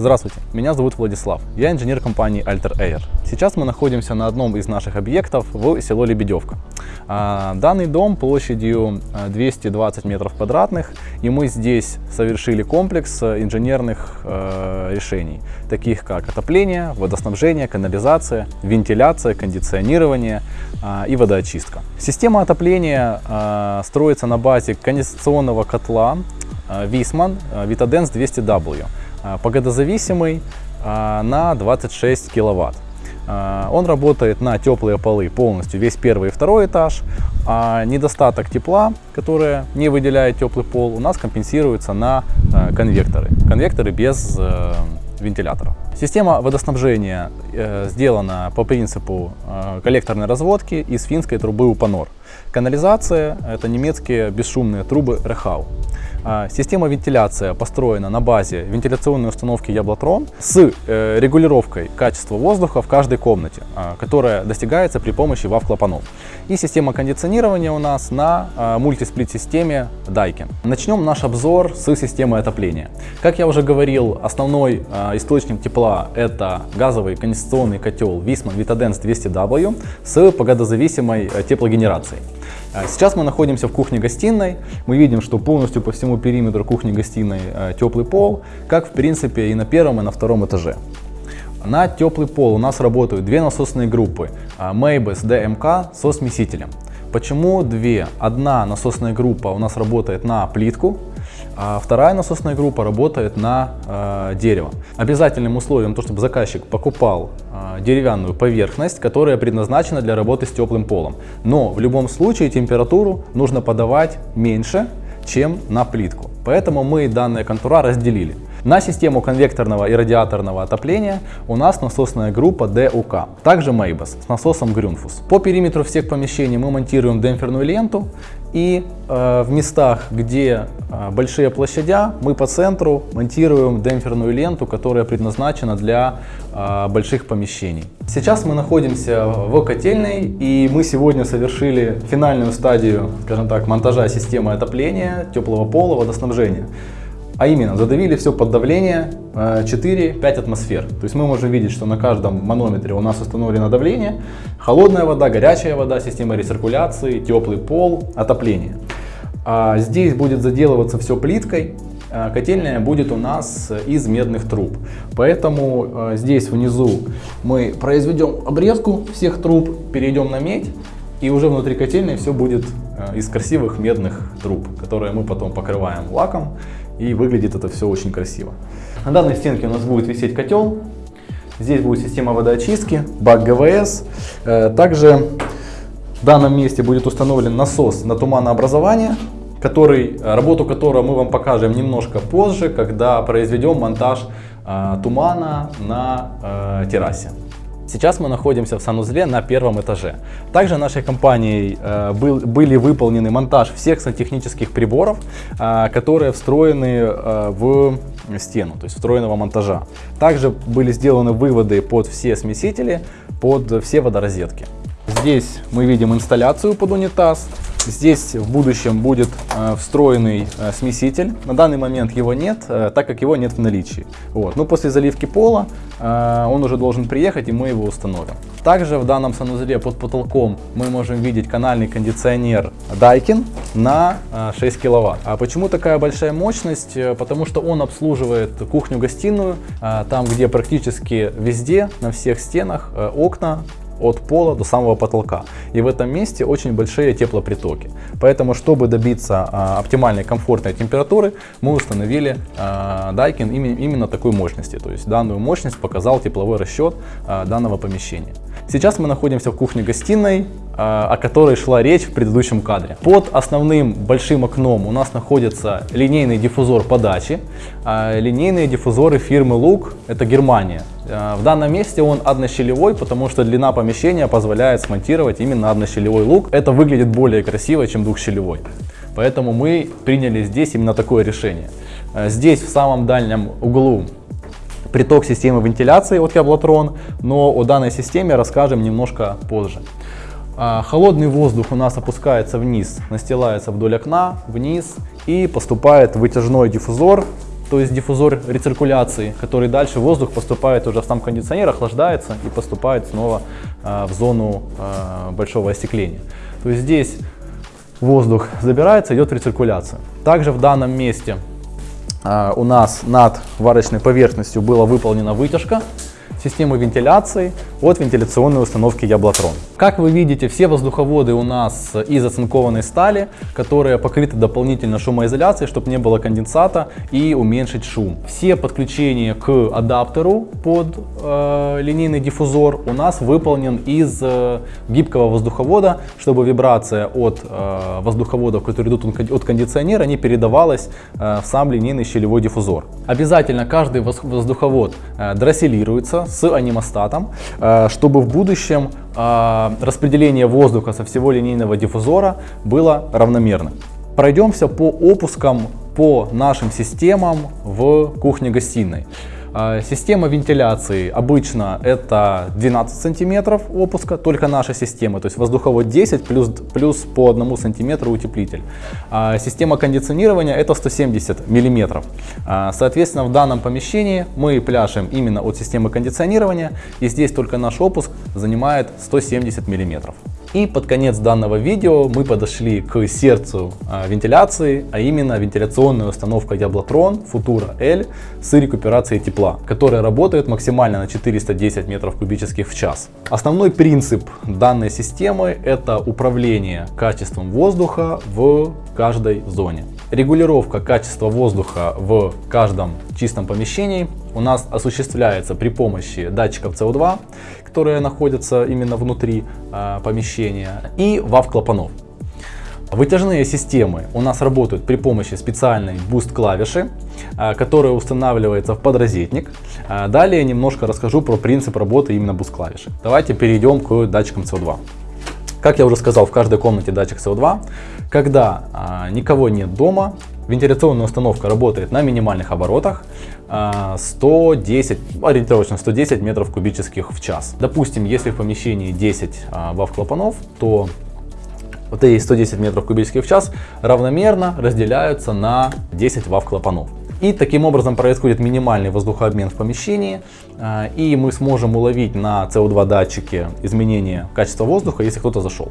Здравствуйте, меня зовут Владислав, я инженер компании Alter Air. Сейчас мы находимся на одном из наших объектов в село Лебедевка. А, данный дом площадью 220 метров квадратных, и мы здесь совершили комплекс инженерных э, решений, таких как отопление, водоснабжение, канализация, вентиляция, кондиционирование и водоочистка. Система отопления строится на базе конденсационного котла Висман Vitadense 200W. А, погодозависимый а, на 26 киловатт. А, он работает на теплые полы полностью, весь первый и второй этаж. А недостаток тепла, которое не выделяет теплый пол, у нас компенсируется на конвекторы. Конвекторы без э, вентилятора. Система водоснабжения э, сделана по принципу э, коллекторной разводки из финской трубы УПАНОР. Канализация – это немецкие бесшумные трубы Рехау. А, система вентиляции построена на базе вентиляционной установки Яблотрон с э, регулировкой качества воздуха в каждой комнате, а, которая достигается при помощи WAV-клапанов. И система кондиционирования у нас на а, мультисплит-системе Daikin. Начнем наш обзор с системы отопления. Как я уже говорил, основной источник тепла это газовый конденсационный котел Visman Vitadense 200W с погодозависимой э, теплогенерацией. А, сейчас мы находимся в кухне-гостиной. Мы видим, что полностью по всему периметру кухни-гостиной а, теплый пол, как в принципе и на первом, и на втором этаже. На теплый пол у нас работают две насосные группы а, Maybes DMK со смесителем. Почему две? Одна насосная группа у нас работает на плитку, а вторая насосная группа работает на э, дерево. Обязательным условием, то, чтобы заказчик покупал э, деревянную поверхность, которая предназначена для работы с теплым полом. Но в любом случае температуру нужно подавать меньше, чем на плитку. Поэтому мы данные контура разделили. На систему конвекторного и радиаторного отопления у нас насосная группа DUK, также Maybus с насосом Grünfuss. По периметру всех помещений мы монтируем демпферную ленту и э, в местах, где э, большие площадя, мы по центру монтируем демпферную ленту, которая предназначена для э, больших помещений. Сейчас мы находимся в котельной и мы сегодня совершили финальную стадию, скажем так, монтажа системы отопления, теплого пола, водоснабжения. А именно, задавили все под давление 4-5 э, атмосфер. То есть мы можем видеть, что на каждом манометре у нас установлено давление, холодная вода, горячая вода, система рециркуляции, теплый пол, отопление. А здесь будет заделываться все плиткой, а Котельная будет у нас из медных труб. Поэтому э, здесь внизу мы произведем обрезку всех труб, перейдем на медь. И уже внутри котельной все будет э, из красивых медных труб, которые мы потом покрываем лаком и выглядит это все очень красиво. На данной стенке у нас будет висеть котел. Здесь будет система водоочистки, бак ГВС. Э, также в данном месте будет установлен насос на туманообразование, который, работу которого мы вам покажем немножко позже, когда произведем монтаж э, тумана на э, террасе. Сейчас мы находимся в санузле на первом этаже. Также нашей компанией э, был, были выполнены монтаж всех сантехнических приборов, э, которые встроены э, в стену, то есть встроенного монтажа. Также были сделаны выводы под все смесители, под все водорозетки. Здесь мы видим инсталляцию под унитаз. Здесь в будущем будет э, встроенный э, смеситель. На данный момент его нет, э, так как его нет в наличии. Вот. Но после заливки пола он уже должен приехать и мы его установим. Также в данном санузле под потолком мы можем видеть канальный кондиционер Daikin на э, 6 киловатт. А почему такая большая мощность? Потому что он обслуживает кухню-гостиную, там где практически везде, на всех стенах окна от пола до самого потолка. И в этом месте очень большие теплопритоки. Поэтому, чтобы добиться а, оптимальной комфортной температуры, мы установили а, Daikin именно такой мощности. То есть данную мощность показал тепловой расчет а, данного помещения. Сейчас мы находимся в кухне-гостиной, а, о которой шла речь в предыдущем кадре. Под основным большим окном у нас находится линейный диффузор подачи. А, линейные диффузоры фирмы Look, это Германия. А, в данном месте он однощелевой, потому что длина помещения позволяет смонтировать именно однощелевой лук. Это выглядит более красиво, чем двухщелевой. Поэтому мы приняли здесь именно такое решение. Здесь в самом дальнем углу приток системы вентиляции от Яблотрон, но о данной системе расскажем немножко позже. А, холодный воздух у нас опускается вниз, настилается вдоль окна, вниз и поступает вытяжной диффузор то есть диффузор рециркуляции, который дальше воздух поступает уже в сам кондиционер, охлаждается и поступает снова э, в зону э, большого остекления. То есть здесь воздух забирается, идет рециркуляция. Также в данном месте у нас над варочной поверхностью была выполнена вытяжка системы вентиляции от вентиляционной установки Яблотрон. Как вы видите, все воздуховоды у нас из оцинкованной стали, которые покрыты дополнительно шумоизоляцией, чтобы не было конденсата и уменьшить шум. Все подключения к адаптеру под э, линейный диффузор у нас выполнен из э, гибкого воздуховода, чтобы вибрация от э, воздуховодов, которые идут от кондиционера, не передавалась э, в сам линейный щелевой диффузор. Обязательно каждый воздуховод э, дросселируется с анимостатом, э, чтобы в будущем э, распределение воздуха со всего линейного диффузора было равномерным. Пройдемся по опускам по нашим системам в кухне-гостиной. А, система вентиляции обычно это 12 сантиметров опуска, только наша система, то есть воздуховод 10 плюс, плюс по 1 сантиметру утеплитель. А, система кондиционирования это 170 миллиметров. А, соответственно, в данном помещении мы пляшем именно от системы кондиционирования, и здесь только наш опуск занимает 170 миллиметров. И под конец данного видео мы подошли к сердцу а, вентиляции, а именно вентиляционная установка Яблотрон Futura L с рекуперацией тепла, которая работает максимально на 410 метров кубических в час. Основной принцип данной системы это управление качеством воздуха в каждой зоне. Регулировка качества воздуха в каждом чистом помещении у нас осуществляется при помощи датчиков CO2, которые находятся именно внутри э, помещения, и VAV-клапанов. Вытяжные системы у нас работают при помощи специальной boost клавиши, э, которая устанавливается в подрозетник. Э, далее немножко расскажу про принцип работы именно boost клавиши. Давайте перейдем к датчикам CO2. Как я уже сказал, в каждой комнате датчик CO2. Когда а, никого нет дома, вентиляционная установка работает на минимальных оборотах, 110, а, ориентировочно 110 метров кубических в час. Допустим, если в помещении 10 а, вав-клапанов, то вот эти 110 метров кубических в час равномерно разделяются на 10 вав-клапанов. И таким образом происходит минимальный воздухообмен в помещении, а, и мы сможем уловить на CO2 датчике изменение качества воздуха, если кто-то зашел.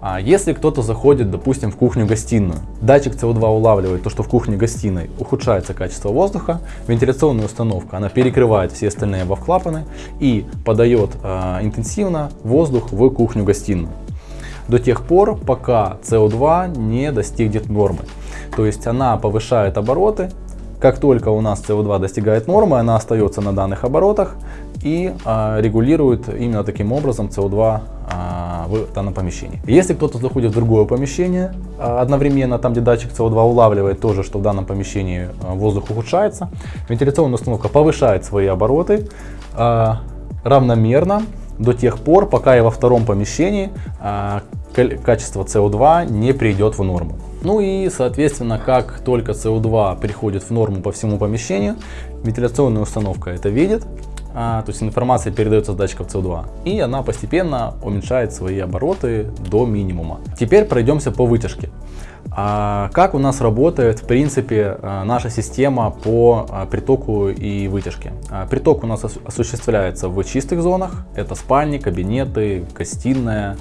А если кто-то заходит, допустим, в кухню-гостиную, датчик CO2 улавливает то, что в кухне-гостиной ухудшается качество воздуха, вентиляционная установка, она перекрывает все остальные вав-клапаны и подает э, интенсивно воздух в кухню-гостиную. До тех пор, пока CO2 не достигнет нормы. То есть она повышает обороты, как только у нас CO2 достигает нормы, она остается на данных оборотах и а, регулирует именно таким образом CO2 а, в данном помещении. Если кто-то заходит в другое помещение а, одновременно, там где датчик CO2 улавливает тоже, что в данном помещении воздух ухудшается, вентиляционная установка повышает свои обороты равномерно до тех пор, пока и во втором помещении качество CO2 не придет в норму. Ну и, соответственно, как только CO2 приходит в норму по всему помещению, вентиляционная установка это видит, а, то есть информация передается с датчиков CO2, и она постепенно уменьшает свои обороты до минимума. Теперь пройдемся по вытяжке. А как у нас работает в принципе а, наша система по а, притоку и вытяжке? А, приток у нас осуществляется в чистых зонах, это спальни, кабинеты, гостиная,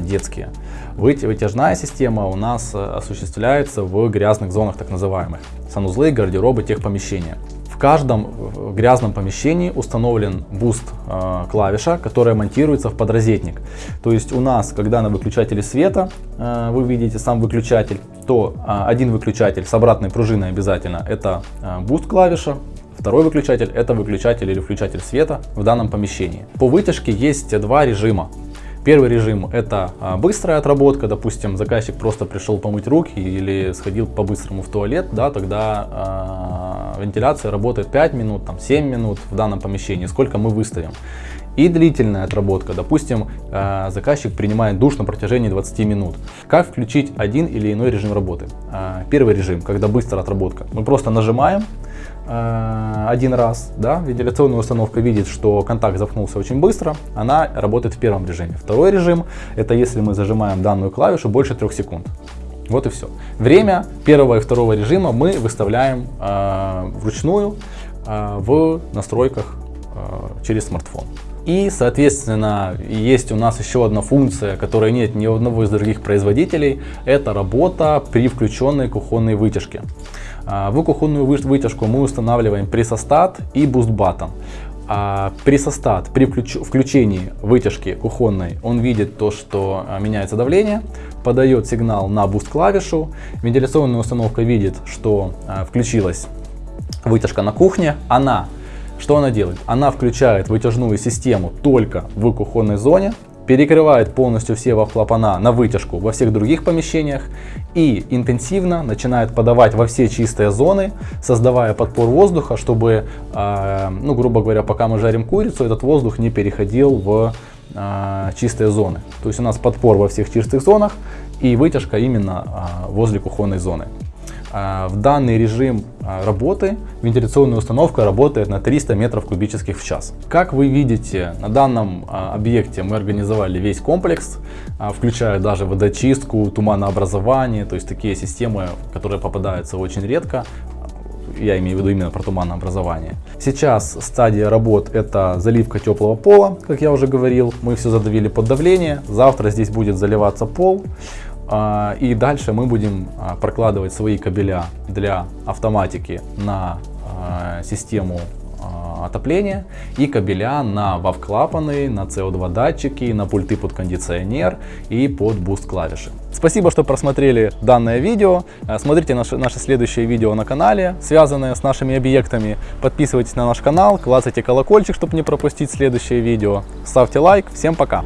детские. Вытяжная система у нас осуществляется в грязных зонах так называемых, санузлы, гардеробы, техпомещения. В каждом грязном помещении установлен boost э, клавиша, которая монтируется в подрозетник. То есть у нас, когда на выключателе света э, вы видите сам выключатель, то э, один выключатель с обратной пружиной обязательно это э, boost клавиша, Второй выключатель это выключатель или включатель света в данном помещении. По вытяжке есть два режима. Первый режим это а, быстрая отработка, допустим, заказчик просто пришел помыть руки или сходил по-быстрому в туалет, да, тогда э, вентиляция работает 5 минут, там, 7 минут в данном помещении, сколько мы выставим. И длительная отработка, допустим, э, заказчик принимает душ на протяжении 20 минут. Как включить один или иной режим работы? Э, первый режим, когда быстрая отработка, мы просто нажимаем, один раз, да, вентиляционная установка видит, что контакт замкнулся очень быстро, она работает в первом режиме. Второй режим, это если мы зажимаем данную клавишу больше трех секунд. Вот и все. Время первого и второго режима мы выставляем э, вручную э, в настройках э, через смартфон. И, соответственно, есть у нас еще одна функция, которой нет ни у одного из других производителей. Это работа при включенной кухонной вытяжке. А, в кухонную вытяжку мы устанавливаем прессостат и boost button. А прессостат при включении вытяжки кухонной, он видит то, что а, меняется давление, подает сигнал на boost клавишу. Вентиляционная установка видит, что а, включилась вытяжка на кухне. Она что она делает? Она включает вытяжную систему только в кухонной зоне, перекрывает полностью все клапана на вытяжку во всех других помещениях и интенсивно начинает подавать во все чистые зоны, создавая подпор воздуха, чтобы, э, ну, грубо говоря, пока мы жарим курицу, этот воздух не переходил в э, чистые зоны. То есть у нас подпор во всех чистых зонах и вытяжка именно э, возле кухонной зоны. А, в данный режим а, работы вентиляционная установка работает на 300 метров кубических в час. Как вы видите, на данном а, объекте мы организовали весь комплекс, включая даже водочистку, туманообразование, то есть такие системы, которые попадаются очень редко, я имею в виду именно про туманообразование. Сейчас стадия работ это заливка теплого пола, как я уже говорил. Мы все задавили под давление. Завтра здесь будет заливаться пол. А, и дальше мы будем а, прокладывать свои кабеля для автоматики на а, систему отопления и кабеля на VAV-клапаны, на CO2 датчики, на пульты под кондиционер и под boost клавиши. Спасибо, что просмотрели данное видео. Смотрите наши, наши следующие видео на канале, связанные с нашими объектами. Подписывайтесь на наш канал, клацайте колокольчик, чтобы не пропустить следующее видео. Ставьте лайк. Всем пока!